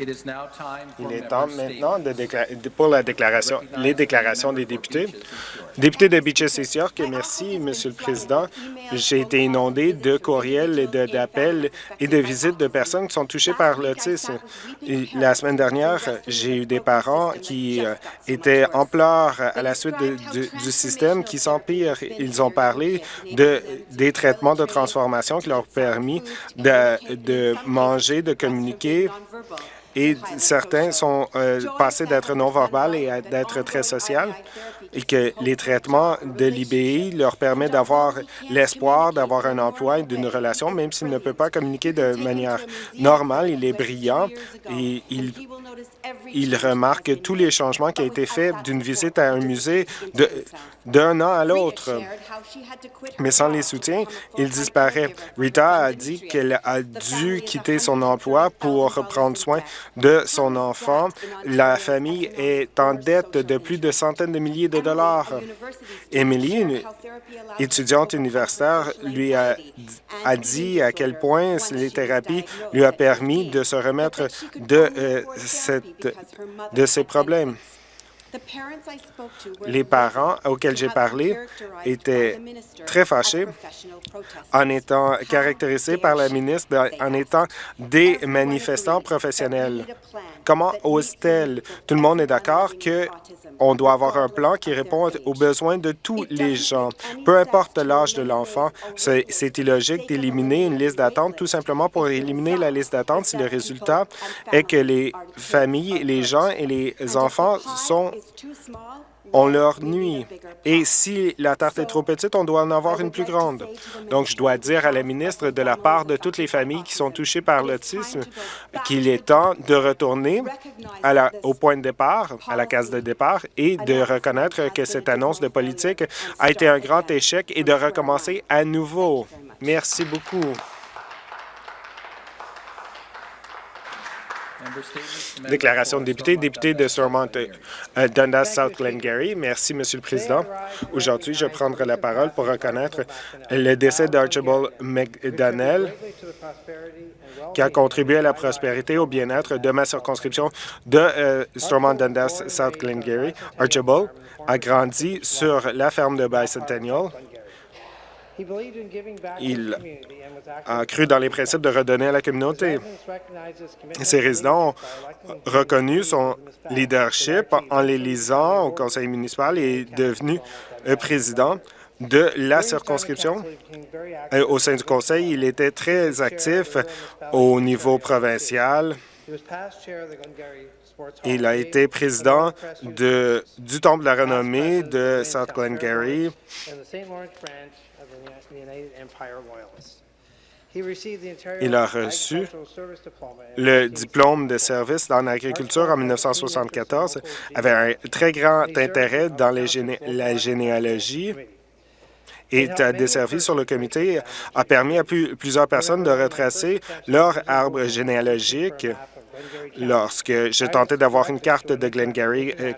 Il est temps maintenant de pour la déclaration, les déclarations des députés. Député de Beaches East York, merci, Monsieur le Président. J'ai été inondé de courriels et d'appels et de visites de personnes qui sont touchées par l'autisme. La semaine dernière, j'ai eu des parents qui euh, étaient en pleurs à la suite du système qui s'empire. Ils ont parlé de, des traitements de transformation qui leur ont permis de, de manger, de communiquer et certains sont euh, passés d'être non-verbal et d'être très social et que les traitements de l'IBI leur permettent d'avoir l'espoir d'avoir un emploi et d'une relation, même s'il ne peut pas communiquer de manière normale. Il est brillant et il, il remarque tous les changements qui ont été faits d'une visite à un musée d'un an à l'autre. Mais sans les soutiens, il disparaît. Rita a dit qu'elle a dû quitter son emploi pour prendre soin de son enfant. La famille est en dette de plus de centaines de milliers de dollars. Emily, une étudiante universitaire, lui a, a dit à quel point les thérapies lui a permis de se remettre de, euh, cette, de ces problèmes. Les parents auxquels j'ai parlé étaient très fâchés en étant caractérisés par la ministre en étant des manifestants professionnels. Comment ose-t-elle? Tout le monde est d'accord qu'on doit avoir un plan qui répond aux besoins de tous les gens. Peu importe l'âge de l'enfant, c'est illogique d'éliminer une liste d'attente tout simplement pour éliminer la liste d'attente si le résultat est que les familles, les gens et les enfants sont on leur nuit. Et si la tarte est trop petite, on doit en avoir une plus grande. Donc, je dois dire à la ministre, de la part de toutes les familles qui sont touchées par l'autisme, qu'il est temps de retourner à la, au point de départ, à la case de départ, et de reconnaître que cette annonce de politique a été un grand échec et de recommencer à nouveau. Merci beaucoup. Déclaration de député, député de Stormont euh, Dundas South Glengarry. Merci, Monsieur le Président. Aujourd'hui, je prendrai la parole pour reconnaître le décès d'Archibald McDonnell, qui a contribué à la prospérité et au bien-être de ma circonscription de euh, Stormont Dundas South Glengarry. Archibald a grandi sur la ferme de Bicentennial il a cru dans les principes de redonner à la communauté. Ses résidents ont reconnu son leadership en l'élisant au conseil municipal et est devenu président de la circonscription. Au sein du conseil, il était très actif au niveau provincial. Il a été président de, du Temple de la renommée de South Glengarry il a reçu le diplôme de service dans l'agriculture en 1974, avait un très grand intérêt dans la généalogie et a desservi sur le comité, a permis à plusieurs personnes de retracer leur arbre généalogique Lorsque j'ai tenté d'avoir une carte de Glengarry, euh,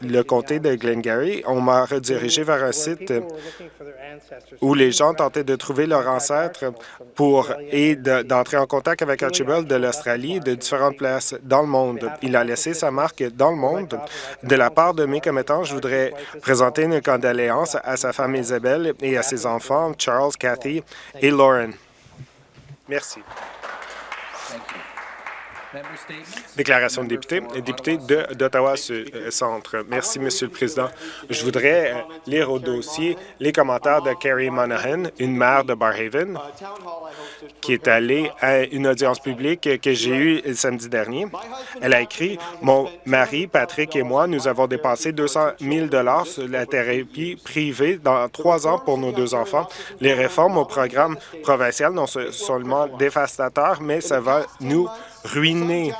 le comté de Glengarry, on m'a redirigé vers un site où les gens tentaient de trouver leurs ancêtres pour et d'entrer en contact avec Archibald de l'Australie de différentes places dans le monde. Il a laissé sa marque dans le monde. De la part de mes commettants, je voudrais présenter une condoléance à sa femme Isabelle et à ses enfants Charles, Cathy et Lauren. Merci. Déclaration de député. Député d'Ottawa-Centre. Euh, Merci, Monsieur le Président. Je voudrais euh, lire au dossier les commentaires de Carrie Monahan, une mère de Barhaven, qui est allée à une audience publique que j'ai eue samedi dernier. Elle a écrit « Mon mari, Patrick et moi, nous avons dépensé 200 000 sur la thérapie privée dans trois ans pour nos deux enfants. Les réformes au programme provincial non seulement dévastateurs, mais ça va nous ruiné.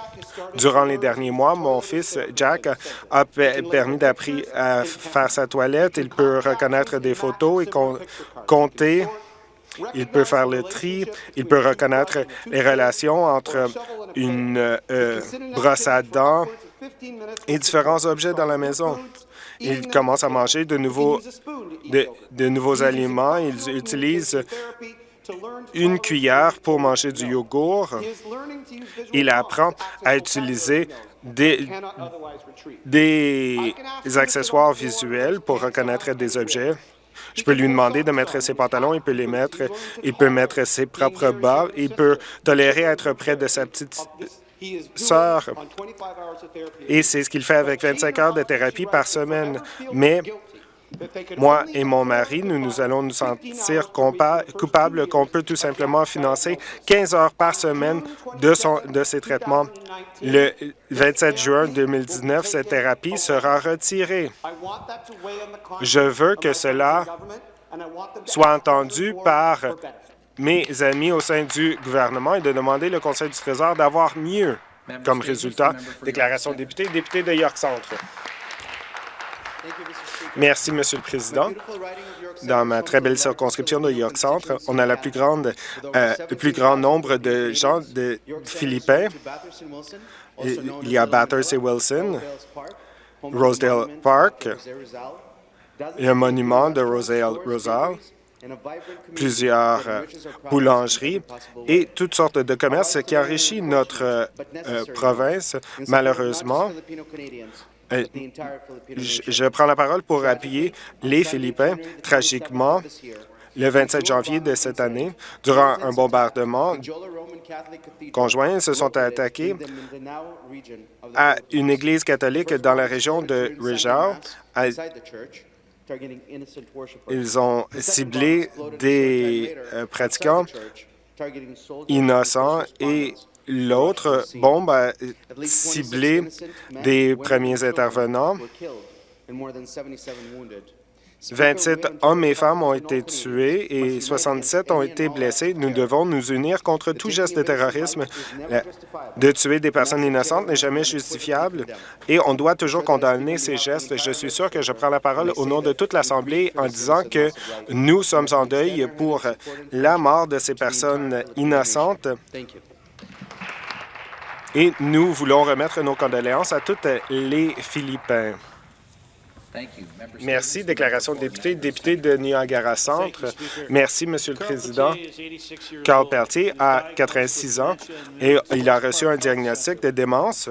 Durant les derniers mois, mon fils Jack a permis d'apprendre à faire sa toilette. Il peut reconnaître des photos et compter. Il peut faire le tri. Il peut reconnaître les relations entre une euh, brosse à dents et différents objets dans la maison. Il commence à manger de nouveaux, de, de nouveaux aliments. Il utilise une cuillère pour manger du yogourt. Il apprend à utiliser des, des accessoires visuels pour reconnaître des objets. Je peux lui demander de mettre ses pantalons, il peut les mettre, il peut mettre ses propres bas, il peut tolérer être près de sa petite sœur. Et c'est ce qu'il fait avec 25 heures de thérapie par semaine. Mais moi et mon mari, nous, nous allons nous sentir coupables qu'on peut tout simplement financer 15 heures par semaine de, son, de ces traitements. Le 27 juin 2019, cette thérapie sera retirée. Je veux que cela soit entendu par mes amis au sein du gouvernement et de demander le Conseil du Trésor d'avoir mieux comme résultat. Déclaration de député, député de York Centre. Merci, Monsieur le Président. Dans ma très belle circonscription de York Centre, on a euh, le plus grand nombre de gens de Philippins. Il y a Bathurst et Wilson, Rosedale Park, un monument de Rosedale Rosal, plusieurs euh, boulangeries et toutes sortes de commerces qui enrichissent notre euh, province. Malheureusement, euh, je, prends la parole pour appuyer les Philippins. Tragiquement, le 27 janvier de cette année, durant un bombardement conjoint, se sont attaqués à une église catholique dans la région de Rizal. Ils ont ciblé des euh, pratiquants innocents et L'autre bombe a ciblé des premiers intervenants. 27 hommes et femmes ont été tués et 67 ont été blessés. Nous devons nous unir contre tout geste de terrorisme. De tuer des personnes innocentes n'est jamais justifiable. et on doit toujours condamner ces gestes. Je suis sûr que je prends la parole au nom de toute l'Assemblée en disant que nous sommes en deuil pour la mort de ces personnes innocentes et nous voulons remettre nos condoléances à toutes les Philippins. Merci. Déclaration de député. Député de Niagara Centre. Merci, Monsieur le Président. Carl Peltier a 86 ans et il a reçu un diagnostic de démence.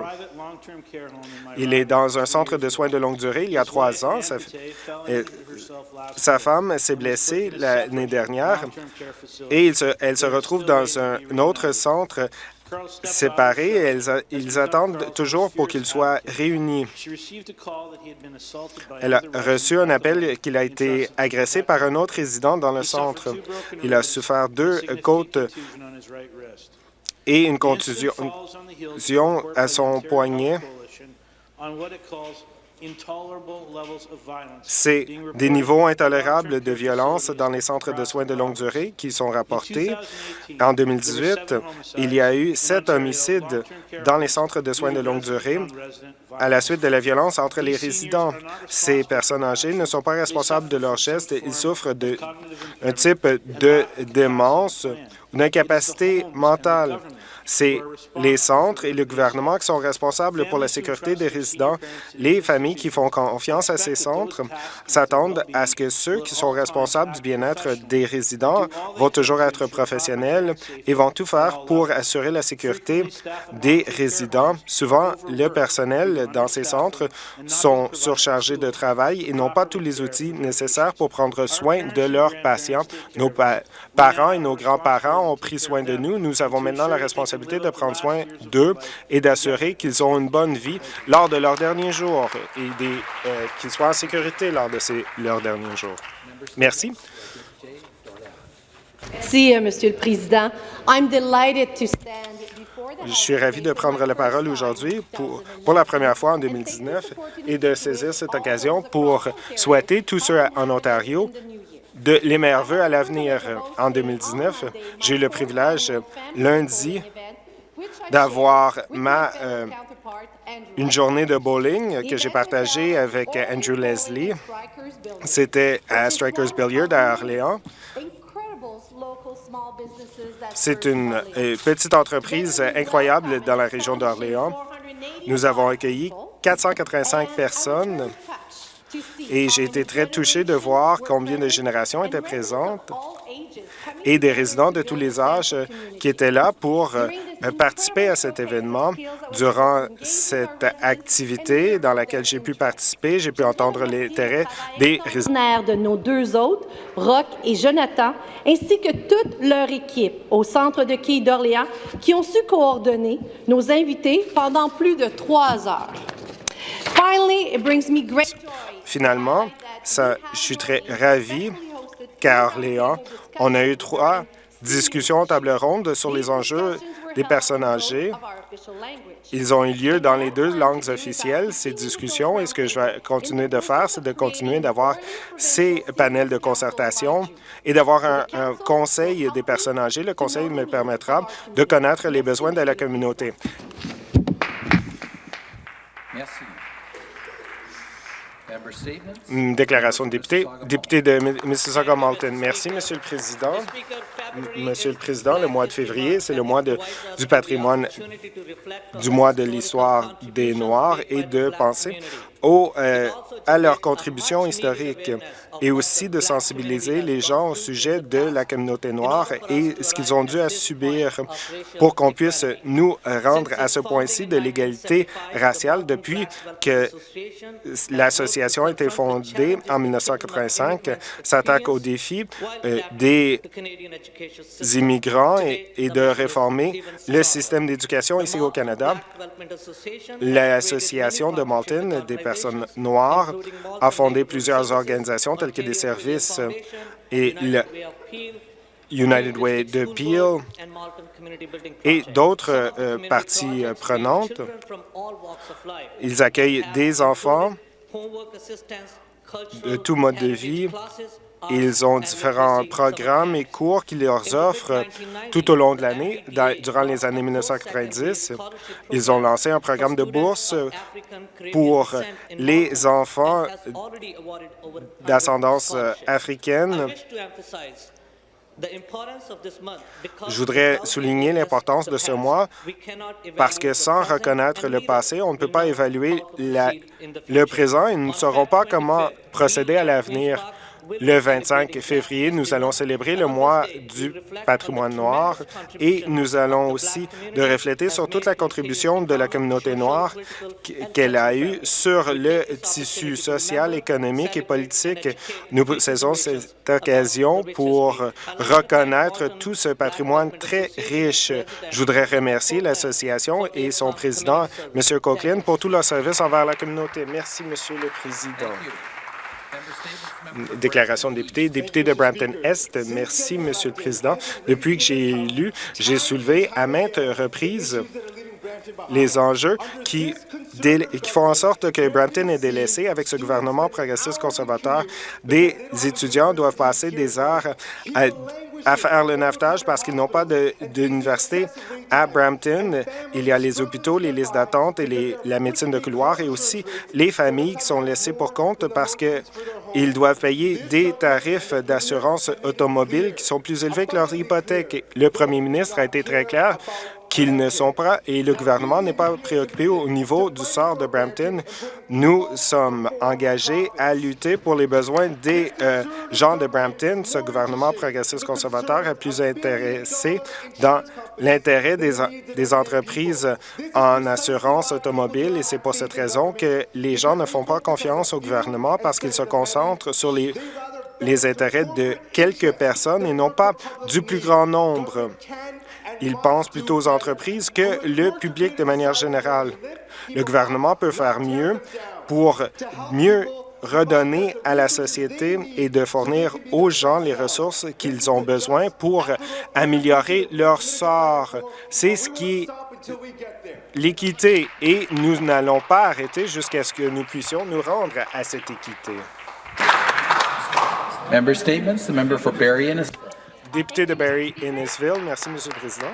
Il est dans un centre de soins de longue durée il y a trois ans. Sa, femme s'est blessée l'année dernière et elle se retrouve dans un autre centre séparés. ils attendent toujours pour qu'ils soient réunis. Elle a reçu un appel qu'il a été agressé par un autre résident dans le centre. Il a souffert deux côtes et une contusion à son poignet. C'est des niveaux intolérables de violence dans les centres de soins de longue durée qui sont rapportés. En 2018, il y a eu sept homicides dans les centres de soins de longue durée à la suite de la violence entre les résidents. Ces personnes âgées ne sont pas responsables de leurs gestes. Ils souffrent d'un type de démence ou d'incapacité mentale. C'est les centres et le gouvernement qui sont responsables pour la sécurité des résidents. Les familles qui font confiance à ces centres s'attendent à ce que ceux qui sont responsables du bien-être des résidents vont toujours être professionnels et vont tout faire pour assurer la sécurité des résidents. Souvent, le personnel dans ces centres sont surchargés de travail et n'ont pas tous les outils nécessaires pour prendre soin de leurs patients. Nos parents et nos grands-parents ont pris soin de nous. Nous avons maintenant la responsabilité de prendre soin d'eux et d'assurer qu'ils ont une bonne vie lors de leurs derniers jours et euh, qu'ils soient en sécurité lors de ces, leurs derniers jours. Merci. Merci, euh, Monsieur le Président. I'm delighted to stand je suis ravi de prendre la parole aujourd'hui pour, pour la première fois en 2019 et de saisir cette occasion pour souhaiter tous ceux en Ontario de les meilleurs vœux à l'avenir. En 2019, j'ai eu le privilège lundi d'avoir ma euh, une journée de bowling que j'ai partagée avec Andrew Leslie. C'était à Strikers Billiard à Orléans. C'est une euh, petite entreprise incroyable dans la région d'Orléans. Nous avons accueilli 485 personnes et j'ai été très touché de voir combien de générations étaient présentes et des résidents de tous les âges qui étaient là pour euh, participer à cet événement. Durant cette activité dans laquelle j'ai pu participer, j'ai pu entendre l'intérêt des résidents. de nos deux autres, Rock et Jonathan, ainsi que toute leur équipe au Centre de quai d'Orléans qui ont su coordonner nos invités pendant plus de trois heures. Finalement, ça, je suis très ravi Orléans, on a eu trois discussions table ronde sur les enjeux des personnes âgées. Ils ont eu lieu dans les deux langues officielles, ces discussions, et ce que je vais continuer de faire, c'est de continuer d'avoir ces panels de concertation et d'avoir un, un, conseil des personnes âgées. Le conseil me permettra de connaître les besoins de la communauté. Merci. Déclaration de député. Député de Mississauga-Malton. Merci, Monsieur le Président. Monsieur le Président, le mois de février, c'est le mois du patrimoine, du mois de l'histoire des Noirs et de penser euh, à leur contribution historique et aussi de sensibiliser les gens au sujet de la communauté noire et ce qu'ils ont dû à subir pour qu'on puisse nous rendre à ce point-ci de l'égalité raciale depuis que l'association a été fondée en 1985, s'attaque aux défis euh, des immigrants et, de réformer le système d'éducation ici au Canada. L'Association de Malton noires a fondé plusieurs organisations telles que des services et le United Way de Peel et d'autres euh, parties prenantes. Ils accueillent des enfants de tout mode de vie ils ont différents programmes et cours qui leur offrent tout au long de l'année. Durant les années 1990, ils ont lancé un programme de bourse pour les enfants d'ascendance africaine je voudrais souligner l'importance de ce mois parce que sans reconnaître le passé, on ne peut pas évaluer le présent et nous ne saurons pas comment procéder à l'avenir. Le 25 février, nous allons célébrer le mois du patrimoine noir et nous allons aussi de refléter sur toute la contribution de la communauté noire qu'elle a eue sur le tissu social, économique et politique. Nous saisons cette occasion pour reconnaître tout ce patrimoine très riche. Je voudrais remercier l'association et son président, M. Coughlin, pour tout leur service envers la communauté. Merci, Monsieur le Président. Déclaration de député. Député de Brampton-Est, merci, Monsieur le Président. Depuis que j'ai élu, j'ai soulevé à maintes reprises les enjeux qui, qui font en sorte que Brampton est délaissé avec ce gouvernement progressiste conservateur. Des étudiants doivent passer des heures à à faire le navetage parce qu'ils n'ont pas d'université à Brampton. Il y a les hôpitaux, les listes d'attente et les, la médecine de couloir et aussi les familles qui sont laissées pour compte parce qu'ils doivent payer des tarifs d'assurance automobile qui sont plus élevés que leur hypothèque. Le premier ministre a été très clair qu'ils ne sont pas et le gouvernement n'est pas préoccupé au niveau du sort de Brampton. Nous sommes engagés à lutter pour les besoins des euh, gens de Brampton. Ce gouvernement progressiste conservateur est plus intéressé dans l'intérêt des, des entreprises en assurance automobile et c'est pour cette raison que les gens ne font pas confiance au gouvernement parce qu'il se concentre sur les les intérêts de quelques personnes et non pas du plus grand nombre. Ils pensent plutôt aux entreprises que le public de manière générale. Le gouvernement peut faire mieux pour mieux redonner à la société et de fournir aux gens les ressources qu'ils ont besoin pour améliorer leur sort. C'est ce qui l'équité et nous n'allons pas arrêter jusqu'à ce que nous puissions nous rendre à cette équité. Member statements. The member for Barrie Député de Barrie-Innisville. Merci, Monsieur le Président.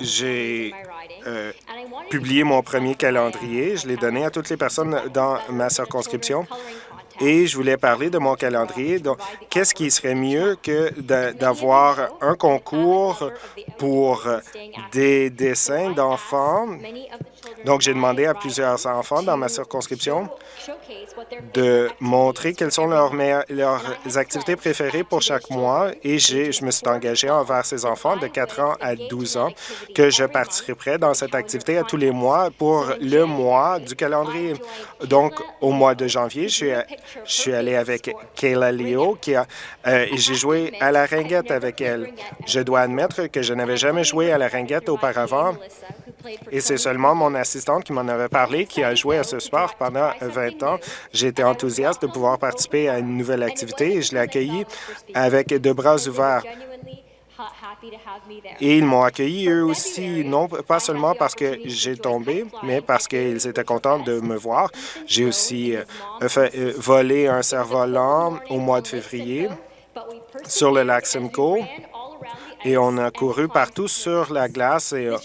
J'ai euh, publié mon premier calendrier. Je l'ai donné à toutes les personnes dans ma circonscription. et je voulais parler de mon calendrier. Donc, qu'est-ce qui serait mieux que d'avoir un concours pour des dessins d'enfants? Donc, j'ai demandé à plusieurs enfants dans ma circonscription de montrer quelles sont leurs, leurs activités préférées pour chaque mois et je me suis engagé envers ces enfants de 4 ans à 12 ans que je participerai dans cette activité à tous les mois pour le mois du calendrier. Donc, au mois de janvier, je suis, je suis allé avec Kayla Leo qui a, euh, et j'ai joué à la ringuette avec elle. Je dois admettre que je n'avais jamais joué à la ringuette auparavant et c'est seulement mon assistante qui m'en avait parlé, qui a joué à ce sport pendant 20 ans. Été enthousiaste de pouvoir participer à une nouvelle activité et je l'ai accueillie avec de bras ouverts. Et ils m'ont accueilli eux aussi, non pas seulement parce que j'ai tombé, mais parce qu'ils étaient contents de me voir. J'ai aussi euh, fait, euh, volé un cerf-volant au mois de février sur le lac Simcoe et on a couru partout sur la glace et euh,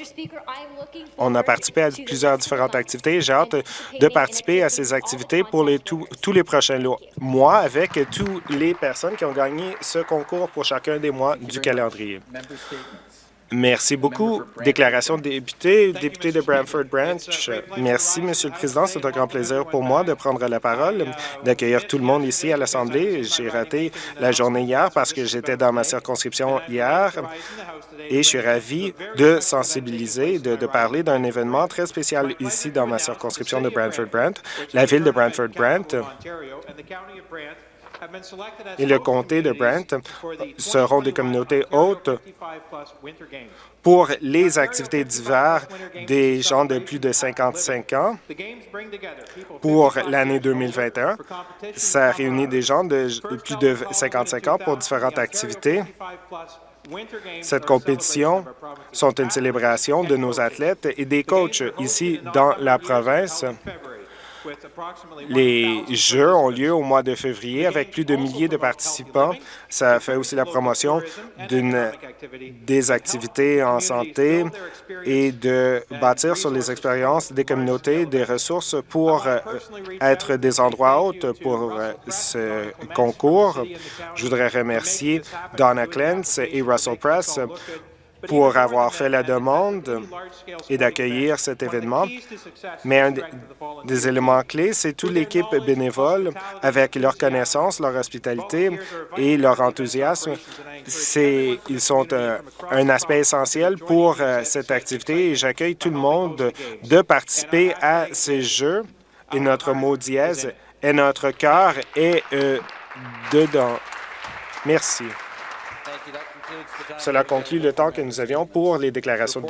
on a participé à plusieurs différentes activités. J'ai hâte de participer à ces activités pour les tous les prochains mois avec toutes les personnes qui ont gagné ce concours pour chacun des mois du calendrier. Merci beaucoup. Déclaration de député, député de Brantford Branch. Merci, Monsieur le Président. C'est un grand plaisir pour moi de prendre la parole, d'accueillir tout le monde ici à l'Assemblée. J'ai raté la journée hier parce que j'étais dans ma circonscription hier et je suis ravi de sensibiliser, de, de parler d'un événement très spécial ici dans ma circonscription de Brantford Brant. La ville de Brantford Brant et le comté de Brant seront des communautés hautes pour les activités d'hiver des gens de plus de 55 ans pour l'année 2021. Ça réunit des gens de plus de 55 ans pour différentes activités. Cette compétition sont une célébration de nos athlètes et des coachs ici dans la province. Les Jeux ont lieu au mois de février avec plus de milliers de participants. Ça fait aussi la promotion des activités en santé et de bâtir sur les expériences des communautés des ressources pour euh, être des endroits hauts pour euh, ce concours. Je voudrais remercier Donna Clance et Russell Press pour avoir fait la demande et d'accueillir cet événement. Mais un des éléments clés, c'est toute l'équipe bénévole avec leur connaissance, leur hospitalité et leur enthousiasme. Ils sont euh, un aspect essentiel pour euh, cette activité et j'accueille tout le monde de participer à ces Jeux et notre mot dièse et notre cœur est euh, dedans. Merci. Cela conclut le temps que nous avions pour les déclarations de